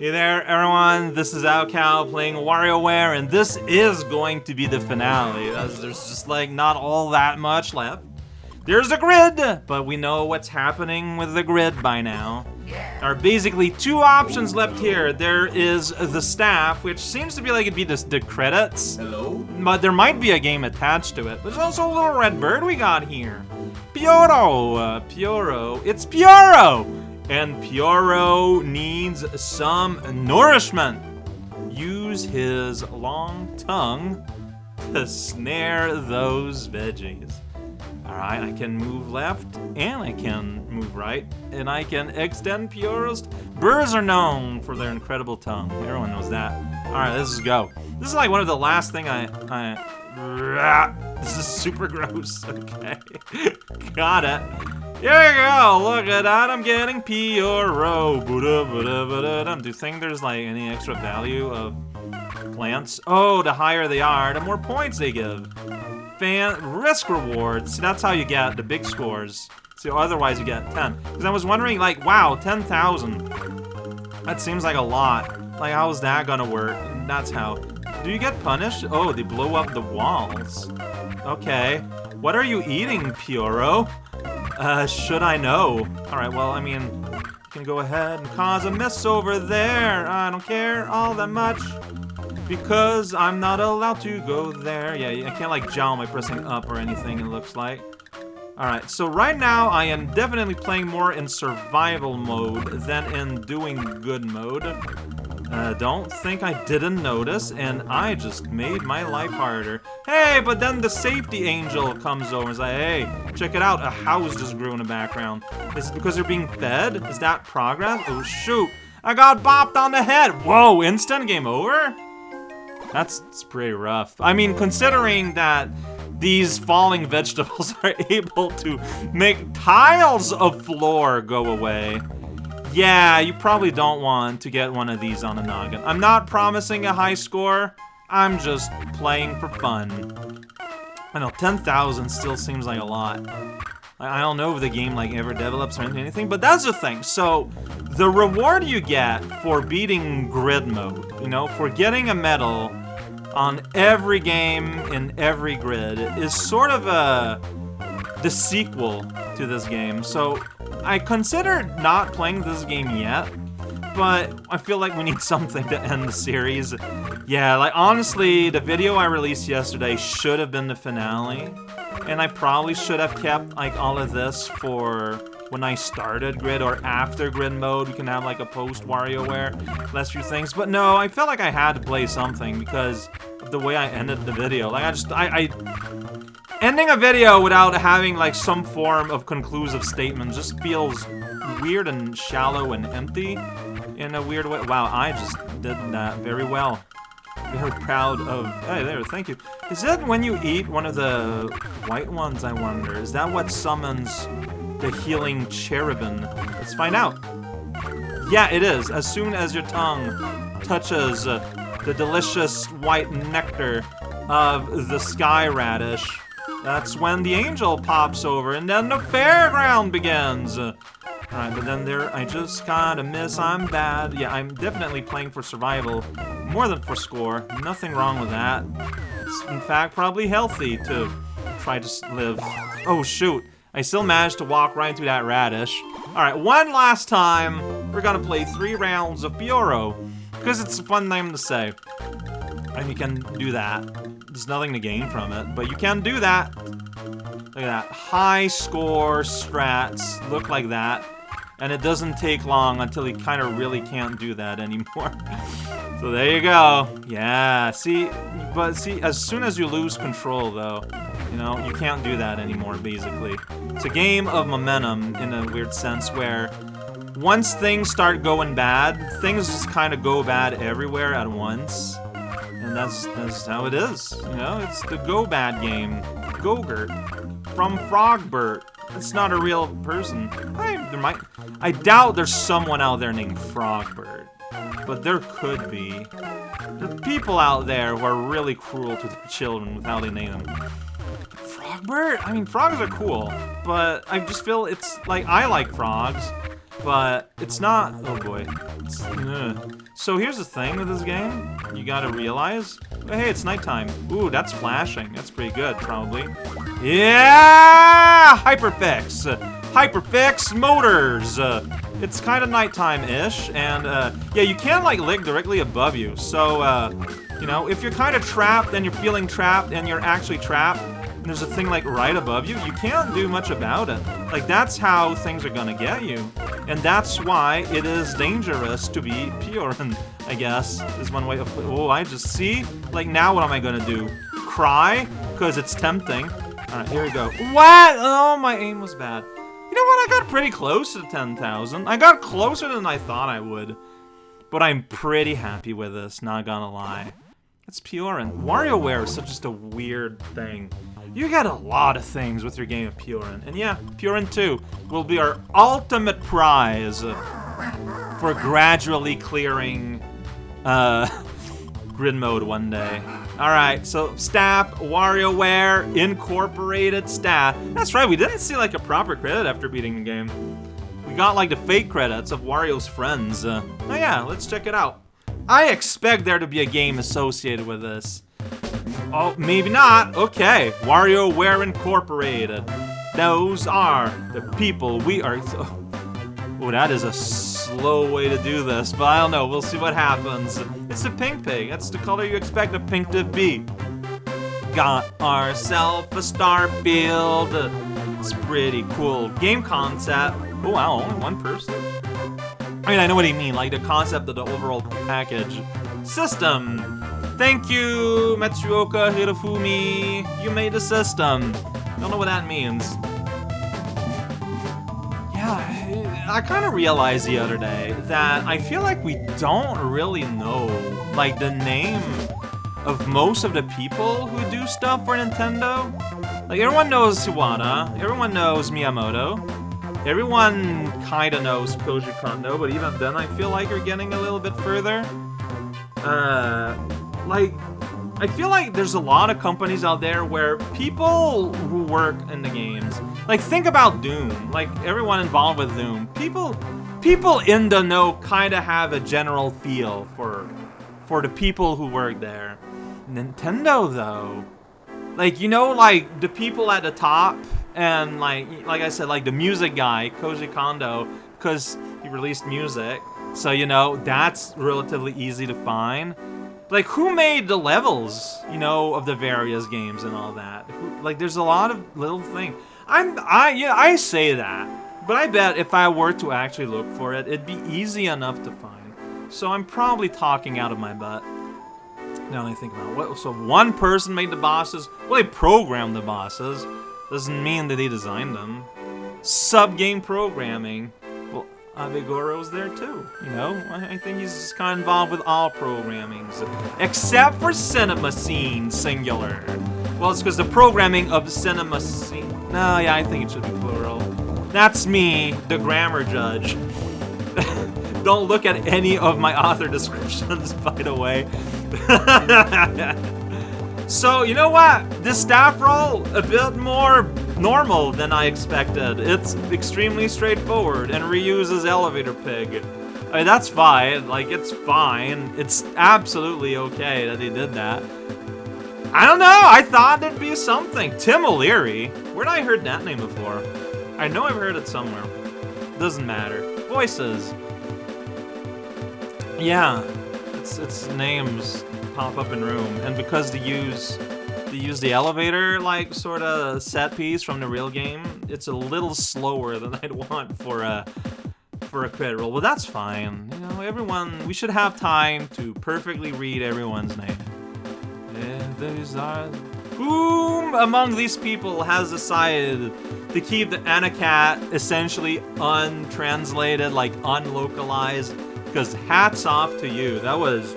Hey there, everyone. This is raocow playing WarioWare, and this is going to be the finale. As there's just like not all that much left. There's a grid, but we know what's happening with the grid by now. There are basically two options left here. There is the staff, which seems to be like it'd be the, the credits. Hello? But there might be a game attached to it. There's also a little red bird we got here. Pyoro, uh, Pyoro, it's Pyoro! And Pyoro needs some nourishment. Use his long tongue to snare those veggies. Alright, I can move left, and I can move right, and I can extend Pyoro's... Birds are known for their incredible tongue. Everyone knows that. Alright, let's go. This is like one of the last thing I... I this is super gross. Okay. Got it. Here you go. Look at that. I'm getting Pyoro. Do you think there's like any extra value of plants? Oh, the higher they are, the more points they give. Fan risk rewards. See, that's how you get the big scores. So otherwise you get 10. Because I was wondering, like, wow, 10,000. That seems like a lot. Like, how is that gonna work? That's how. Do you get punished? Oh, they blow up the walls. Okay. What are you eating, Pyoro? Uh, should I know? Alright, well, I mean, can go ahead and cause a mess over there. I don't care all that much. Because I'm not allowed to go there. Yeah, I can't, like, jump by pressing up or anything, it looks like. Alright, so right now I am definitely playing more in survival mode than in doing good mode. Uh, don't think I didn't notice, and I just made my life harder. Hey, but then the safety angel comes over and is like, hey, check it out, a house just grew in the background. Is because they're being fed? Is that progress? Oh, shoot. I got bopped on the head. Whoa, instant game over? That's, that's pretty rough. I mean, considering that these falling vegetables are able to make tiles of floor go away. Yeah, you probably don't want to get one of these on a noggin. I'm not promising a high score. I'm just playing for fun. I know, 10,000 still seems like a lot. I don't know if the game like ever develops or anything, but that's the thing. So, the reward you get for beating grid mode, you know, for getting a medal on every game in every grid is sort of a the sequel to this game. So, I considered not playing this game yet, but I feel like we need something to end the series. Yeah, like honestly, the video I released yesterday should have been the finale. And I probably should have kept like all of this for when I started Grid or after Grid mode. We can have like a post WarioWare, last few things. But no, I felt like I had to play something because of the way I ended the video. Like I just, I, I ending a video without having like some form of conclusive statement just feels weird and shallow and empty in a weird way. Wow, I just did that very well. Very proud of... Hey, there, thank you. Is that when you eat one of the white ones, I wonder? Is that what summons the healing cherubin? Let's find out. Yeah, it is. As soon as your tongue touches uh, the delicious white nectar of the sky radish, that's when the angel pops over, and then the fairground begins. Alright, but then there, I just kinda miss, I'm bad. Yeah, I'm definitely playing for survival, more than for score. Nothing wrong with that. It's, in fact, probably healthy to try to live. Oh, shoot. I still managed to walk right into that radish. Alright, one last time, we're gonna play three rounds of Pyoro. Because it's a fun name to say. And you can do that. There's nothing to gain from it, but you can do that. Look at that. High score strats look like that. And it doesn't take long until you kind of really can't do that anymore. so there you go. Yeah, see, but see, as soon as you lose control, though, you know, you can't do that anymore, basically. It's a game of momentum, in a weird sense, where once things start going bad, things just kind of go bad everywhere at once. And that's, that's how it is, you know? It's the Go Bad game. Gogurt. From Frogbert. It's not a real person. I, there might... I doubt there's someone out there named Frogbert. But there could be. There's people out there who are really cruel to their children without they name. Frogbert? I mean, frogs are cool, but I just feel it's like I like frogs, but it's not. Oh boy. So here's the thing with this game. You gotta realize. Hey, it's nighttime. Ooh, that's flashing. That's pretty good, probably. Yeah! Hyperfix. Hyperfix motors. It's kind of nighttime-ish, and uh, yeah, you can't like lick directly above you. So, uh, you know, if you're kind of trapped and you're feeling trapped and you're actually trapped, there's a thing like right above you, you can't do much about it. Like that's how things are gonna get you. And that's why it is dangerous to be pure, and I guess is one way of oh I just see like now what am I gonna do? Cry? Because it's tempting. Alright, here we go. What? Oh my aim was bad. You know what? I got pretty close to 10,000. I got closer than I thought I would. But I'm pretty happy with this, not gonna lie. It's and WarioWare is such just a weird thing. You get a lot of things with your game of Pyoro. And yeah, Pyoro 2 will be our ultimate prize for gradually clearing uh, grid mode one day. Alright, so staff, WarioWare, incorporated staff. That's right, we didn't see like a proper credit after beating the game. We got like the fake credits of Wario's friends. Uh, oh yeah, let's check it out. I expect there to be a game associated with this. Oh, maybe not. Okay, WarioWare Incorporated. Those are the people we are... Oh, that is a slow way to do this, but I don't know. We'll see what happens. It's a pink pig. That's the color you expect a pink to be. Got ourselves a star field. It's pretty cool game concept. Oh wow, only one person? I mean, I know what you mean, like the concept of the overall package. System. Thank you, Matsuoka Hirofumi. You made the system. Don't know what that means. Yeah, I kind of realized the other day that I feel like we don't really know, like, the name of most of the people who do stuff for Nintendo. Like, everyone knows Iwata, everyone knows Miyamoto, everyone kind of knows Kondo, but even then I feel like we're getting a little bit further. Uh, like, I feel like there's a lot of companies out there where people who work in the games, like think about Doom, like everyone involved with Doom, people people in the know kind of have a general feel for for the people who work there. Nintendo though, like you know like the people at the top and like like I said like the music guy, Koji Kondo, cuz he released music. So you know, that's relatively easy to find. Like, who made the levels, you know, of the various games and all that? Like, there's a lot of little things. I'm, I, yeah, I say that, but I bet if I were to actually look for it, it'd be easy enough to find. So I'm probably talking out of my butt. Now that I think about it. What, so one person made the bosses? Well, they programmed the bosses. Doesn't mean that they designed them. Sub-game programming. Well, Abigoro's there too, you know? I think he's kind of involved with all programmings, except for Cinema Scene, singular. Well, it's because the programming of Cinema Scene... No, yeah, I think it should be plural. That's me, the grammar judge. Don't look at any of my author descriptions, by the way. so, you know what? This staff role, a bit more normal than I expected. It's extremely straightforward and reuses Elevator Pig. I mean, that's fine. Like, it's fine. It's absolutely okay that they did that. I don't know. I thought it'd be something. Tim O'Leary. Where'd I heard that name before? I know I've heard it somewhere. Doesn't matter. Voices. Yeah. It's, it's names pop up in room. And because they use to use the elevator, like, sort of set piece from the real game, it's a little slower than I'd want for a for a credit roll. But that's fine. You know, everyone, we should have time to perfectly read everyone's name. These are... Whom among these people has decided to keep the Anacat essentially untranslated, like unlocalized? Because hats off to you. That was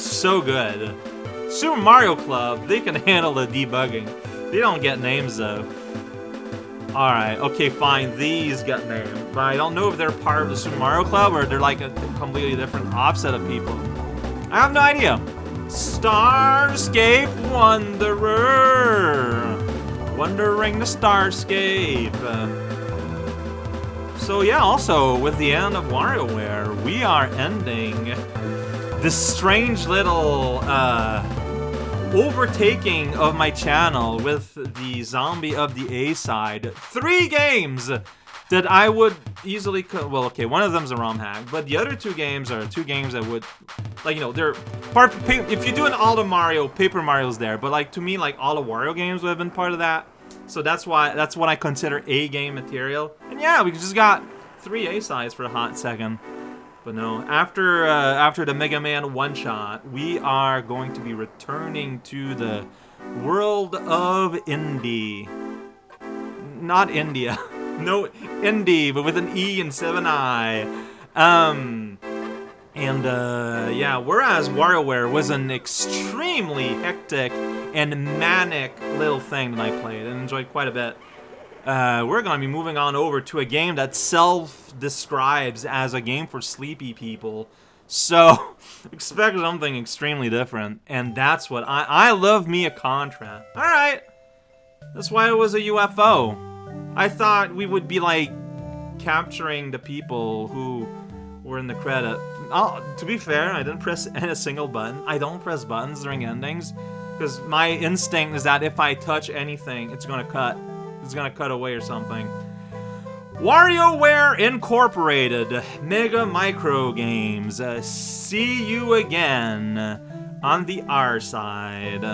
so good. Super Mario Club, they can handle the debugging. They don't get names though. Alright, okay, fine, these get names. But I don't know if they're part of the Super Mario Club or they're like a completely different offset of people. I have no idea. Starscape Wanderer. Wandering the Starscape. So yeah, also with the end of WarioWare, we are ending this strange little uh, overtaking of my channel with the Zombie of the A side. Three games that I would easily, well, okay, one of them's a ROM hack, but the other two games are two games that would, like, you know, they're part, if you do an all the Mario, Paper Mario's there, but like, to me, like, all the Wario games would have been part of that. So that's why, that's what I consider A game material. And yeah, we just got three A sides for a hot second. But no, after uh, after the Mega Man one shot, we are going to be returning to the world of indie. Not India. no, indie, but with an E and seven I. Um, and uh, yeah, whereas WarioWare was an extremely hectic and manic little thing that I played and enjoyed quite a bit uh, we're going to be moving on over to a game that self-describes as a game for sleepy people. So, expect something extremely different, and that's what I- I love me a Contra. Alright, that's why it was a UFO. I thought we would be, like, capturing the people who were in the credit. Oh, to be fair, I didn't press a single button. I don't press buttons during endings, because my instinct is that if I touch anything, it's gonna cut. It's gonna cut away or something. WarioWare Incorporated, Mega Micro Games. Uh, see you again on the R side.